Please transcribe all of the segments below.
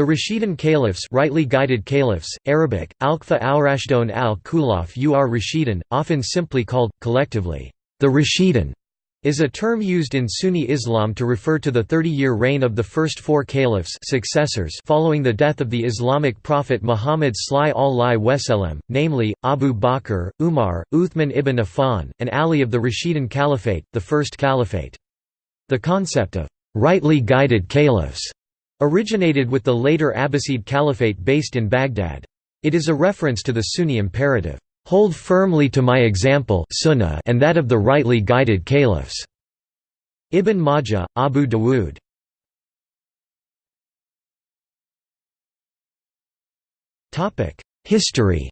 The Rashidun caliphs rightly guided caliphs, Arabic, Alkfa al-Rashdun al-Khulaf ur Rashidun, often simply called, collectively, the Rashidun, is a term used in Sunni Islam to refer to the 30-year reign of the first four caliphs successors following the death of the Islamic prophet Muhammad sallallahu wasallam, namely, Abu Bakr, Umar, Uthman ibn Affan, and Ali of the Rashidun Caliphate, the first caliphate. The concept of rightly guided caliphs originated with the later Abbasid Caliphate based in Baghdad. It is a reference to the Sunni imperative, "'Hold firmly to my example sunnah and that of the rightly guided caliphs." Ibn Majah, Abu Dawood. History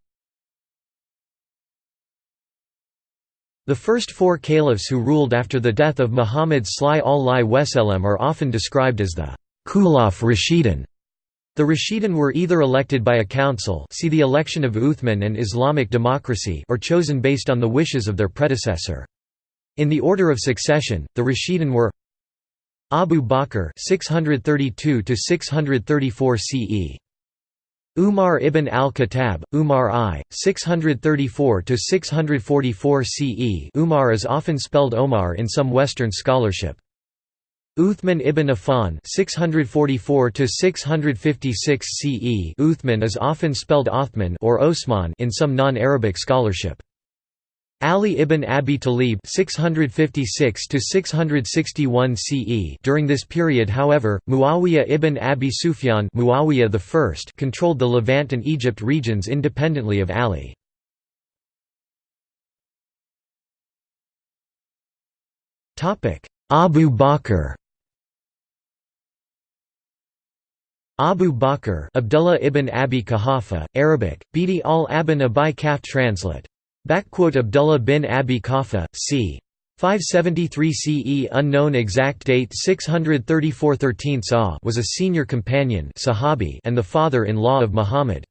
The first four caliphs who ruled after the death of Muhammad Wasallam are often described as the Khulaf Rashidun. The Rashidun were either elected by a council see the election of Uthman and Islamic democracy or chosen based on the wishes of their predecessor. In the order of succession, the Rashidun were Abu Bakr 632 634 CE Umar ibn al-Khattab, Umar I, 634–644 CE Umar is often spelled Omar in some Western scholarship. Uthman ibn Affan 644 to 656 CE Uthman is often spelled Othman or Osman in some non-Arabic scholarship. Ali ibn Abi Talib 656 to 661 CE During this period however Muawiyah ibn Abi Sufyan Muawiyah I controlled the Levant and Egypt regions independently of Ali. Topic Abu Bakr Abu Bakr Abdullah ibn Abi Quhafa, Arabic, Bidi al-Abin Abi Kaf translate. Abdullah bin Abi Qafa, c. 573 CE unknown exact date 634 13 was a senior companion sahabi and the father-in-law of Muhammad.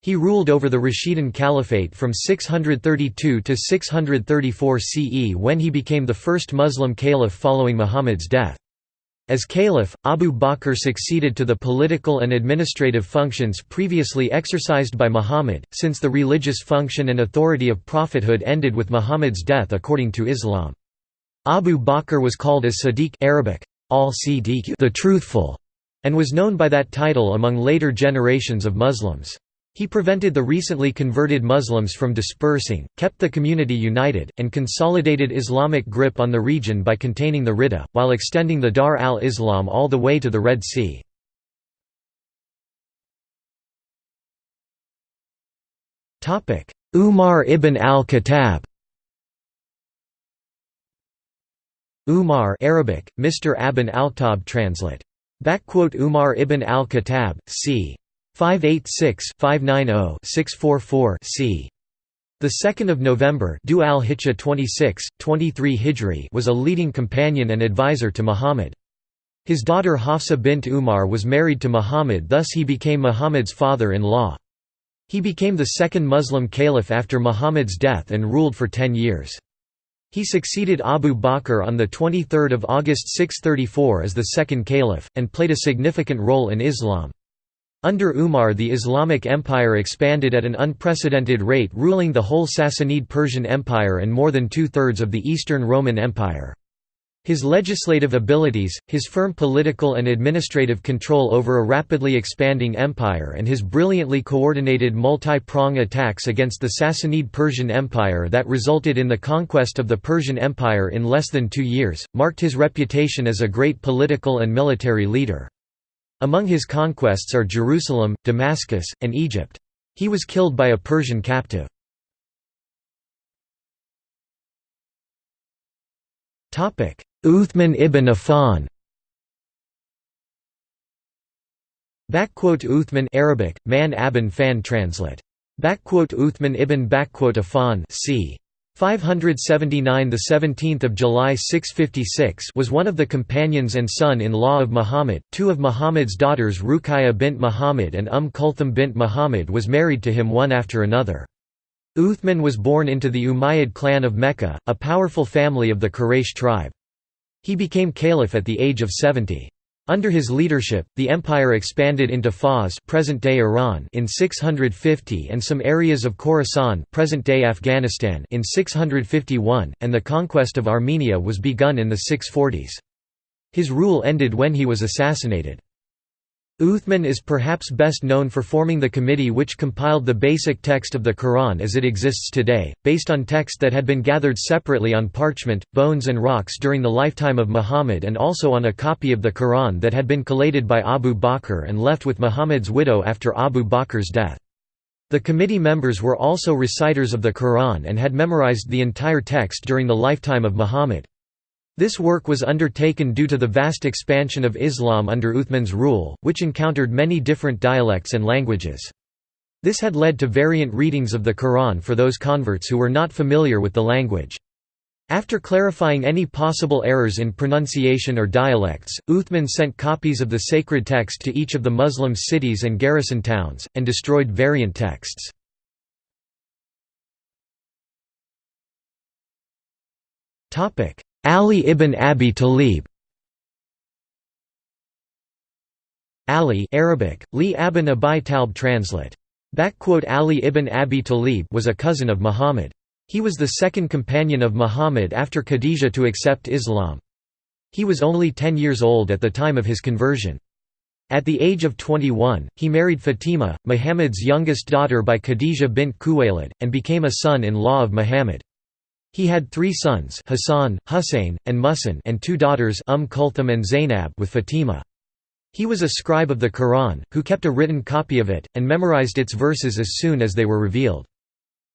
He ruled over the Rashidun Caliphate from 632 to 634 CE when he became the first Muslim caliph following Muhammad's death. As caliph, Abu Bakr succeeded to the political and administrative functions previously exercised by Muhammad, since the religious function and authority of prophethood ended with Muhammad's death according to Islam. Abu Bakr was called as Sadiq Arabic, al the truthful, and was known by that title among later generations of Muslims. He prevented the recently converted Muslims from dispersing, kept the community united, and consolidated Islamic grip on the region by containing the Ridda, while extending the Dar al-Islam all the way to the Red Sea. Umar ibn al-Khattab Umar Arabic, Mr. Abin al-Khattab translate. Umar ibn al-Khattab, c. 586-590-644 c. The 2nd of November Dhu al-Hijjah 26, 23 Hijri was a leading companion and advisor to Muhammad. His daughter Hafsa bint Umar was married to Muhammad thus he became Muhammad's father-in-law. He became the second Muslim caliph after Muhammad's death and ruled for ten years. He succeeded Abu Bakr on 23 August 634 as the second caliph, and played a significant role in Islam. Under Umar the Islamic Empire expanded at an unprecedented rate ruling the whole Sassanid Persian Empire and more than two-thirds of the Eastern Roman Empire. His legislative abilities, his firm political and administrative control over a rapidly expanding empire and his brilliantly coordinated multi-prong attacks against the Sassanid Persian Empire that resulted in the conquest of the Persian Empire in less than two years, marked his reputation as a great political and military leader. Among his conquests are Jerusalem, Damascus, and Egypt. He was killed by a Persian captive. Uthman ibn Affan Uthman Arabic, man abin fan translate. Uthman ibn Affan c. 579 the 17th of July 656 was one of the companions and son-in-law of Muhammad. Two of Muhammad's daughters Ruqayya bint Muhammad and Umm Kulthum bint Muhammad was married to him one after another. Uthman was born into the Umayyad clan of Mecca, a powerful family of the Quraysh tribe. He became caliph at the age of 70. Under his leadership, the empire expanded into Fars present-day Iran in 650 and some areas of Khorasan present-day Afghanistan in 651, and the conquest of Armenia was begun in the 640s. His rule ended when he was assassinated. Uthman is perhaps best known for forming the committee which compiled the basic text of the Quran as it exists today, based on text that had been gathered separately on parchment, bones and rocks during the lifetime of Muhammad and also on a copy of the Quran that had been collated by Abu Bakr and left with Muhammad's widow after Abu Bakr's death. The committee members were also reciters of the Quran and had memorized the entire text during the lifetime of Muhammad. This work was undertaken due to the vast expansion of Islam under Uthman's rule, which encountered many different dialects and languages. This had led to variant readings of the Quran for those converts who were not familiar with the language. After clarifying any possible errors in pronunciation or dialects, Uthman sent copies of the sacred text to each of the Muslim cities and garrison towns, and destroyed variant texts. Ali ibn Abi Talib Ali Arabic, Li ibn Abi Talib translate. Ali ibn Abi Talib was a cousin of Muhammad. He was the second companion of Muhammad after Khadijah to accept Islam. He was only 10 years old at the time of his conversion. At the age of 21, he married Fatima, Muhammad's youngest daughter by Khadijah bint Khuwailid, and became a son-in-law of Muhammad. He had three sons Hassan, Hussein, and Muhsin and two daughters Umm Kulthum and Zainab with Fatima. He was a scribe of the Quran, who kept a written copy of it, and memorized its verses as soon as they were revealed.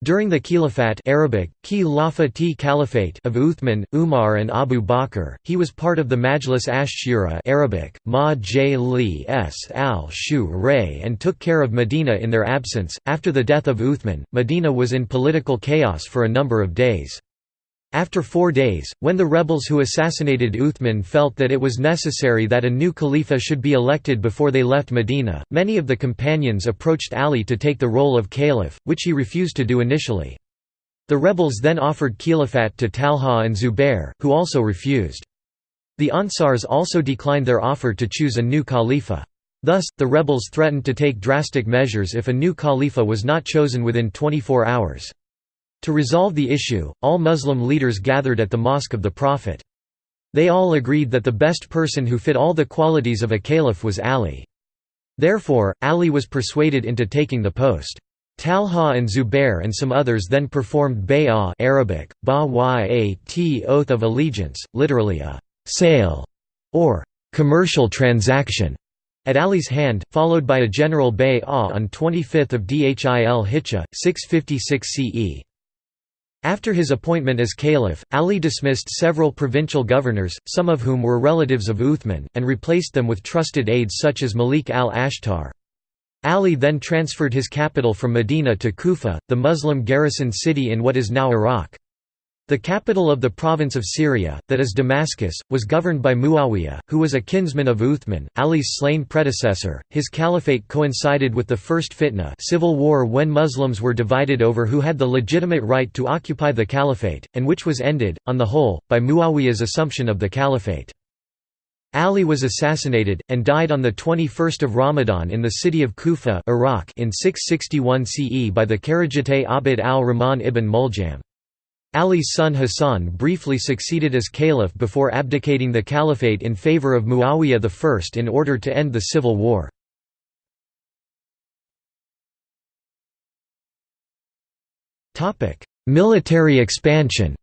During the Khilafat Arabic, Caliphate of Uthman, Umar and Abu Bakr, he was part of the Majlis ash-Shura Arabic, Ma s al Ray and took care of Medina in their absence. After the death of Uthman, Medina was in political chaos for a number of days. After four days, when the rebels who assassinated Uthman felt that it was necessary that a new Khalifa should be elected before they left Medina, many of the companions approached Ali to take the role of caliph, which he refused to do initially. The rebels then offered Khilafat to Talha and Zubair, who also refused. The Ansars also declined their offer to choose a new Khalifa. Thus, the rebels threatened to take drastic measures if a new Khalifa was not chosen within 24 hours. To resolve the issue, all Muslim leaders gathered at the Mosque of the Prophet. They all agreed that the best person who fit all the qualities of a caliph was Ali. Therefore, Ali was persuaded into taking the post. Talha and Zubair and some others then performed bay'ah Arabic, ba-yat oath of allegiance, literally a «sale» or «commercial transaction» at Ali's hand, followed by a general bay'ah on 25 Dhil Hijjah, 656 CE. After his appointment as caliph, Ali dismissed several provincial governors, some of whom were relatives of Uthman, and replaced them with trusted aides such as Malik al-Ashtar. Ali then transferred his capital from Medina to Kufa, the Muslim garrison city in what is now Iraq. The capital of the province of Syria, that is Damascus, was governed by Muawiyah, who was a kinsman of Uthman, Ali's slain predecessor. His caliphate coincided with the First Fitna civil war when Muslims were divided over who had the legitimate right to occupy the caliphate, and which was ended, on the whole, by Muawiyah's assumption of the caliphate. Ali was assassinated, and died on 21 Ramadan in the city of Kufa Iraq in 661 CE by the Kharijite Abd al-Rahman ibn Muljam. Ali's son Hassan briefly succeeded as caliph before abdicating the caliphate in favor of Muawiyah I in order to end the civil war. Military expansion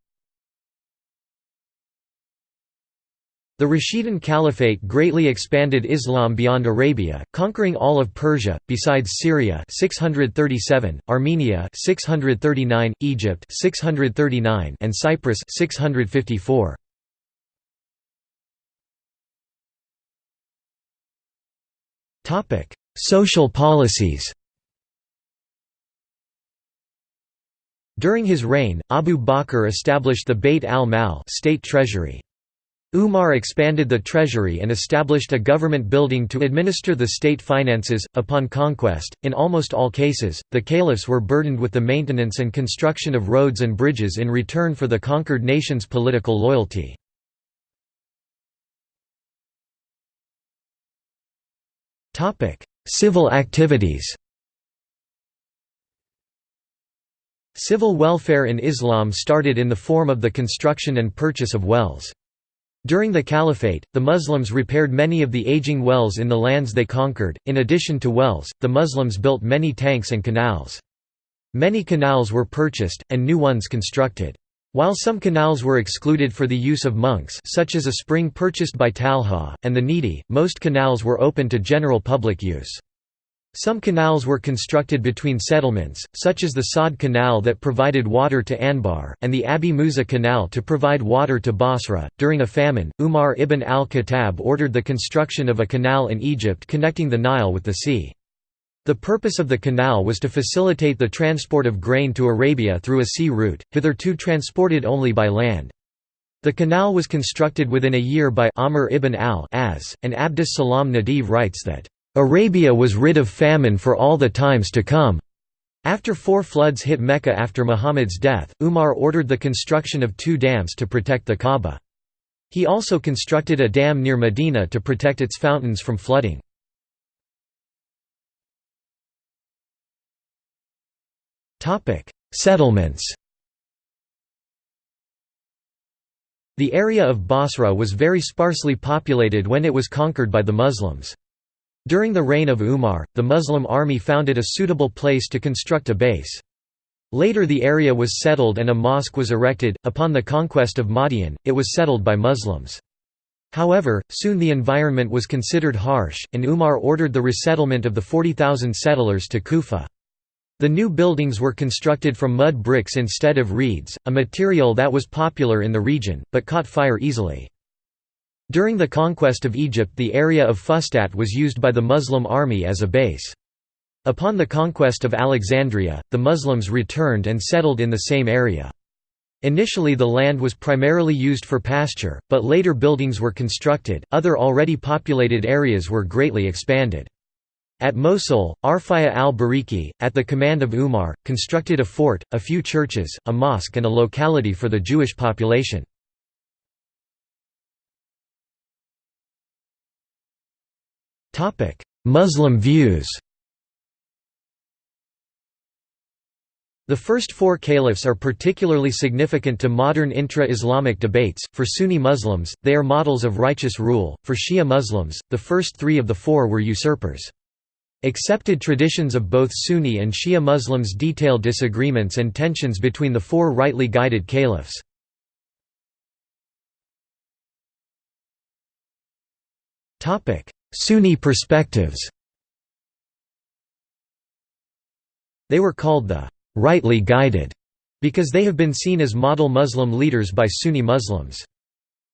The Rashidun Caliphate greatly expanded Islam beyond Arabia, conquering all of Persia, besides Syria 637, Armenia 639, Egypt 639, and Cyprus 654. Topic: Social policies. During his reign, Abu Bakr established the Bayt al-Mal state treasury. Umar expanded the treasury and established a government building to administer the state finances. Upon conquest, in almost all cases, the caliphs were burdened with the maintenance and construction of roads and bridges in return for the conquered nation's political loyalty. Civil activities Civil welfare in Islam started in the form of the construction and purchase of wells. During the Caliphate, the Muslims repaired many of the aging wells in the lands they conquered. In addition to wells, the Muslims built many tanks and canals. Many canals were purchased, and new ones constructed. While some canals were excluded for the use of monks such as a spring purchased by Talha, and the needy, most canals were open to general public use. Some canals were constructed between settlements, such as the Saad Canal that provided water to Anbar, and the Abi Musa Canal to provide water to Basra. During a famine, Umar ibn al-Khattab ordered the construction of a canal in Egypt connecting the Nile with the sea. The purpose of the canal was to facilitate the transport of grain to Arabia through a sea route, hitherto transported only by land. The canal was constructed within a year by Amr ibn al-As, and Abdus Salam Nadvi writes that Arabia was rid of famine for all the times to come. After four floods hit Mecca after Muhammad's death, Umar ordered the construction of two dams to protect the Kaaba. He also constructed a dam near Medina to protect its fountains from flooding. Settlements The area of Basra was very sparsely populated when it was conquered by the Muslims. During the reign of Umar, the Muslim army found it a suitable place to construct a base. Later the area was settled and a mosque was erected. Upon the conquest of Madian, it was settled by Muslims. However, soon the environment was considered harsh, and Umar ordered the resettlement of the 40,000 settlers to Kufa. The new buildings were constructed from mud bricks instead of reeds, a material that was popular in the region, but caught fire easily. During the conquest of Egypt the area of Fustat was used by the Muslim army as a base. Upon the conquest of Alexandria, the Muslims returned and settled in the same area. Initially the land was primarily used for pasture, but later buildings were constructed, other already populated areas were greatly expanded. At Mosul, Arfaja al-Bariqi, at the command of Umar, constructed a fort, a few churches, a mosque and a locality for the Jewish population. Topic: Muslim views. The first four caliphs are particularly significant to modern intra-Islamic debates. For Sunni Muslims, they are models of righteous rule. For Shia Muslims, the first three of the four were usurpers. Accepted traditions of both Sunni and Shia Muslims detail disagreements and tensions between the four rightly guided caliphs. Topic: Sunni perspectives They were called the «rightly guided» because they have been seen as model Muslim leaders by Sunni Muslims.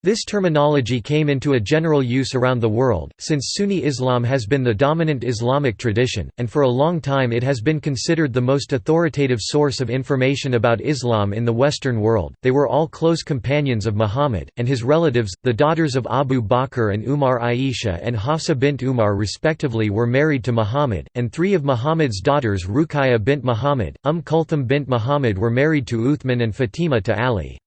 This terminology came into a general use around the world, since Sunni Islam has been the dominant Islamic tradition, and for a long time it has been considered the most authoritative source of information about Islam in the Western world. They were all close companions of Muhammad, and his relatives, the daughters of Abu Bakr and Umar Aisha and Hafsa bint Umar respectively were married to Muhammad, and three of Muhammad's daughters Ruqayya bint Muhammad, Umm Kulthum bint Muhammad were married to Uthman and Fatima to Ali.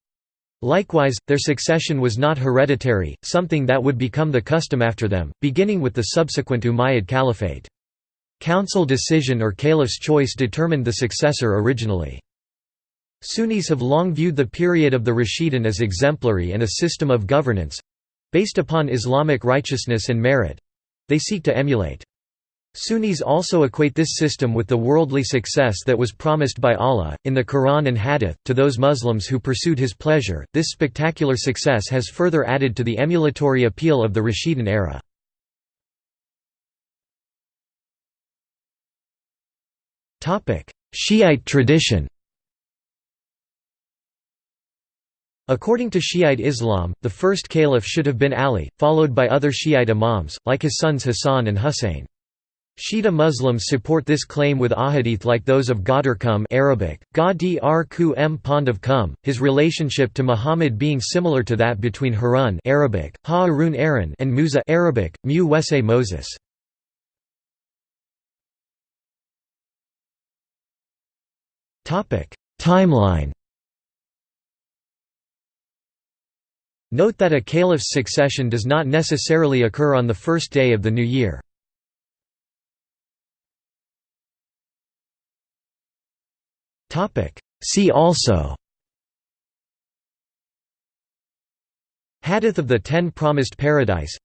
Likewise, their succession was not hereditary, something that would become the custom after them, beginning with the subsequent Umayyad Caliphate. Council decision or caliph's choice determined the successor originally. Sunnis have long viewed the period of the Rashidun as exemplary and a system of governance—based upon Islamic righteousness and merit—they seek to emulate. Sunnis also equate this system with the worldly success that was promised by Allah, in the Quran and Hadith, to those Muslims who pursued His pleasure. This spectacular success has further added to the emulatory appeal of the Rashidun era. Shiite tradition According to Shiite Islam, the first caliph should have been Ali, followed by other Shiite imams, like his sons Hassan and Husayn. Shia Muslims support this claim with ahadith like those of Ghadir Arabic, Gadi ar m Pond of Khumm, his relationship to Muhammad being similar to that between Harun Arabic, Ha'arun and Musa Arabic, Mu Wese Moses. Timeline Note that a caliph's succession does not necessarily occur on the first day of the new year. See also. Hadith of the Ten Promised Paradise.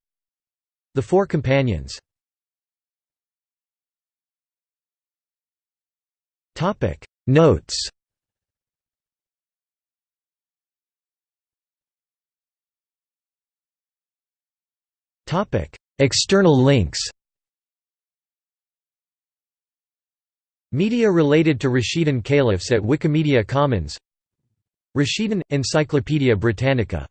The Four Companions. Notes. External links Media related to Rashidun Caliphs at Wikimedia Commons. Rashidun – Encyclopædia Britannica